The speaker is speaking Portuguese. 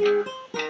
Música